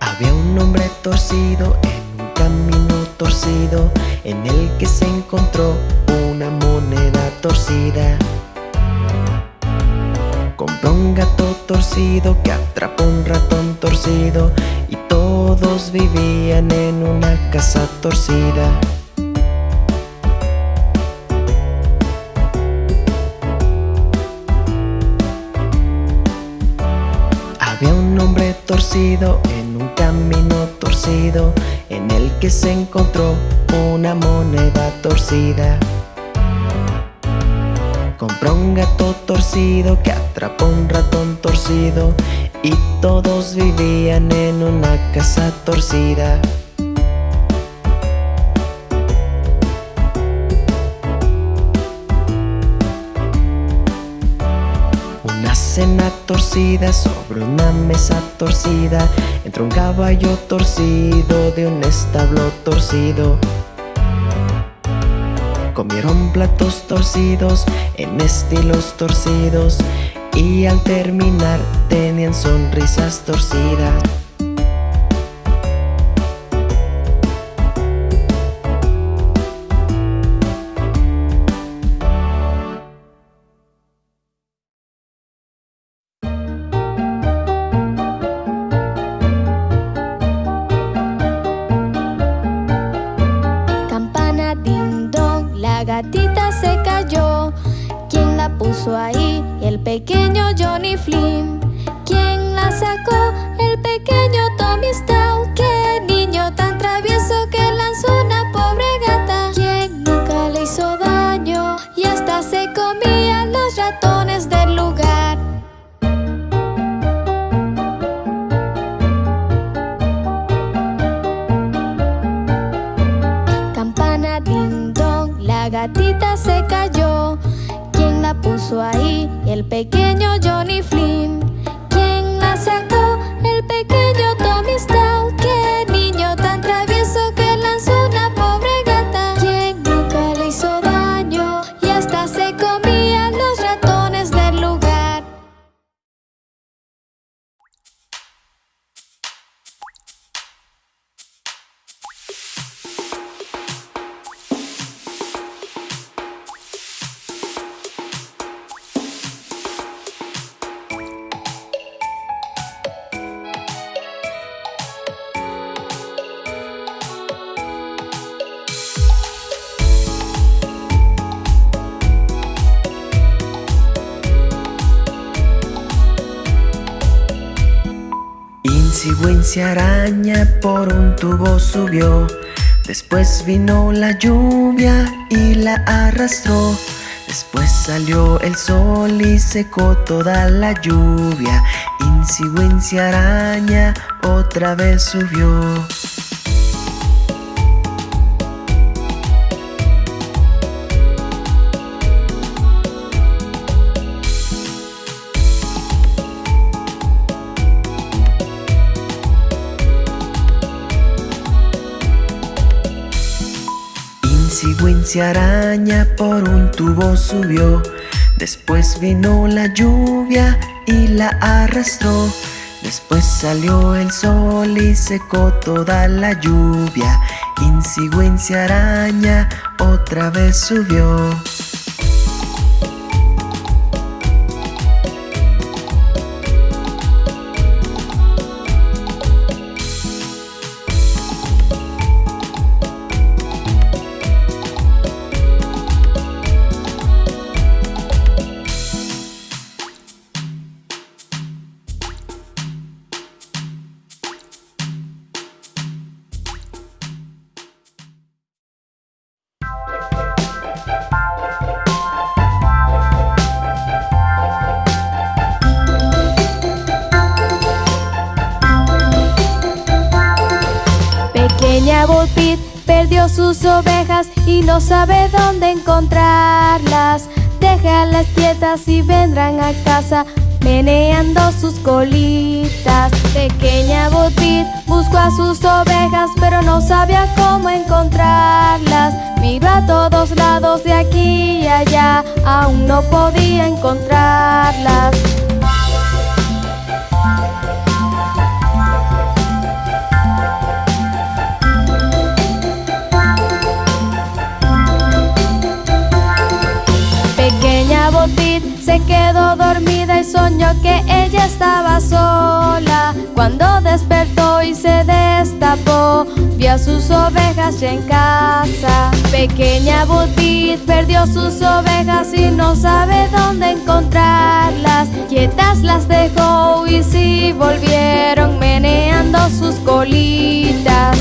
Había un hombre torcido en un camino torcido En el que se encontró una moneda torcida. Compró un gato torcido que atrapó un ratón torcido Y todos vivían en una casa torcida en un camino torcido En el que se encontró una moneda torcida. Compró un gato torcido que atrapó un ratón torcido Y todos vivían en una casa torcida Cena torcida sobre una mesa torcida Entró un caballo torcido de un establo torcido. Comieron platos torcidos en estilos torcidos Y al terminar tenían sonrisas torcidas la gatita se cayó. ¿Quién la puso ahí? El pequeño Johnny Flynn. ¿Quién la sacó? Ahí? El pequeño Johnny Flynn. Wincy araña por un tubo subió. Después vino la lluvia y la arrastró. Después salió el sol y secó toda la lluvia. Wincy araña otra vez subió Wincy araña por un tubo subió. Después vino la lluvia y la arrastró. Después salió el sol y secó toda la lluvia. Wincy araña otra vez subió Bo Peep perdió sus ovejas y no sabe dónde encontrarlas. Déjalas quietas y vendrán a casa meneando sus colitas. Pequeña Bo Peep buscó a sus ovejas pero no sabía cómo encontrarlas. Miró a todos lados de aquí y allá, aún no podía encontrarlas. Quedó dormida y soñó que ella estaba sola. Cuando despertó y se destapó, vio a sus ovejas ya en casa. Pequeña Butit perdió sus ovejas y no sabe dónde encontrarlas. Quietas las dejó y si volvieron meneando sus colitas.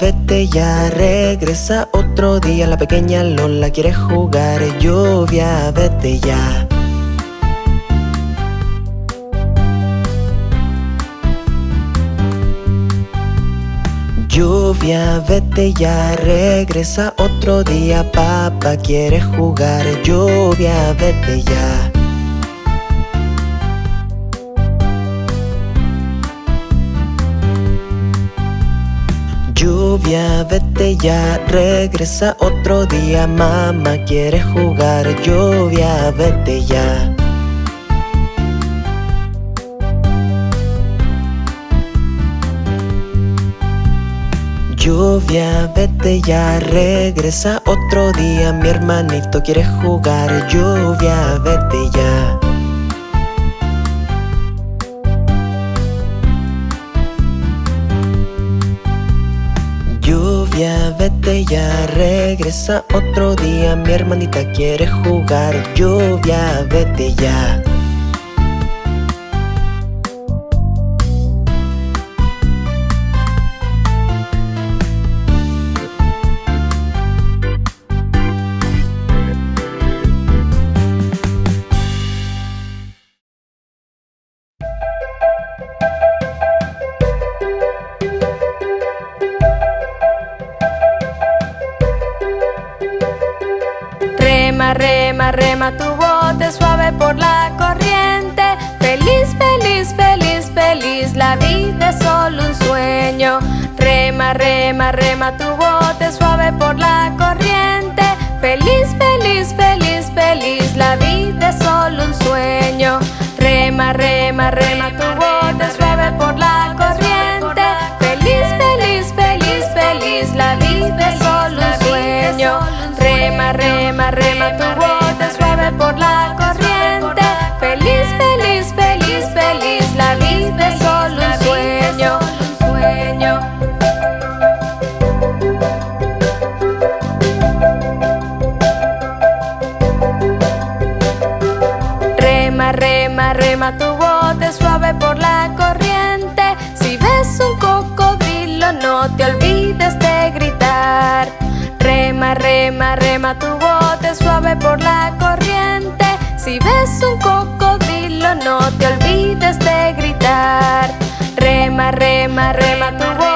Vete ya, regresa otro día. La pequeña Lola quiere jugar Lluvia, vete ya. Lluvia, vete ya, regresa otro día. Papá quiere jugar Lluvia, vete ya Lluvia, vete ya, regresa otro día. Mamá quiere jugar Lluvia, vete ya. Lluvia, vete ya, regresa otro día. Mi hermanito quiere jugar Lluvia, vete ya Ya, regresa otro día. Mi hermanita quiere jugar Lluvia, vete ya tu bote suave por la corriente. Feliz, feliz, feliz, feliz, la vida es solo un sueño. Rema, rema, rema tu bote suave por la corriente. Feliz, feliz, feliz, feliz, la vida es solo un sueño. Rema, rema, rema tu bote suave por la corriente. Feliz, feliz, feliz, feliz, la vida es solo un sueño. Rema, rema, rema tu bote bote suave por la corriente. Si ves un cocodrilo, no te olvides de gritar. Rema, rema, rema tu bote suave por la corriente. Si ves un cocodrilo, no te olvides de gritar. Rema, rema, rema tu bote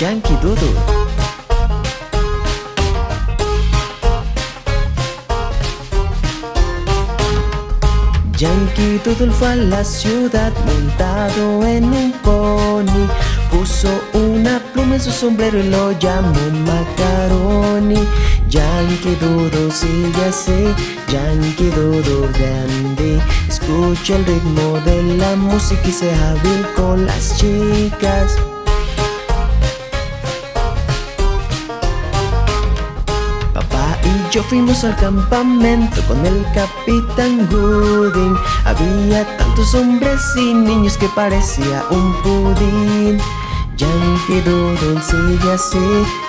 Yankee Doodle. Yankee Doodle fue a la ciudad montado en un pony. Puso una pluma en su sombrero y lo llamó Macaroni. Yankee Doodle, sí ya sé, Yankee Doodle grande. Escucha el ritmo de la música y se hábil con las chicas. Yo fuimos al campamento con el capitán Gooding. Había tantos hombres y niños que parecía un pudín. Yankee Doodle sigue así,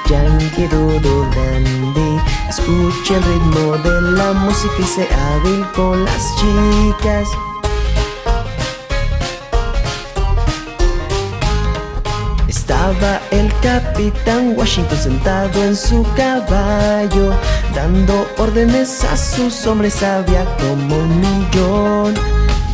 Yankee Doodle dandy. Escucha el ritmo de la música y sé hábil con las chicas Estaba el capitán Washington sentado en su caballo Dando órdenes a sus hombres había como un millón.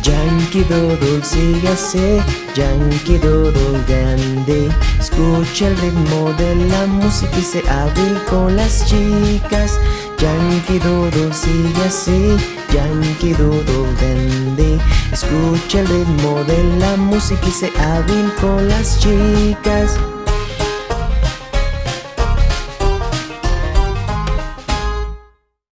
Yankee Doodle sigue así, Yankee Doodle grande. Escucha el ritmo de la música y se hábil con las chicas Yankee Doodle sigue así, Yankee Doodle grande Escucha el ritmo de la música y se hábil con las chicas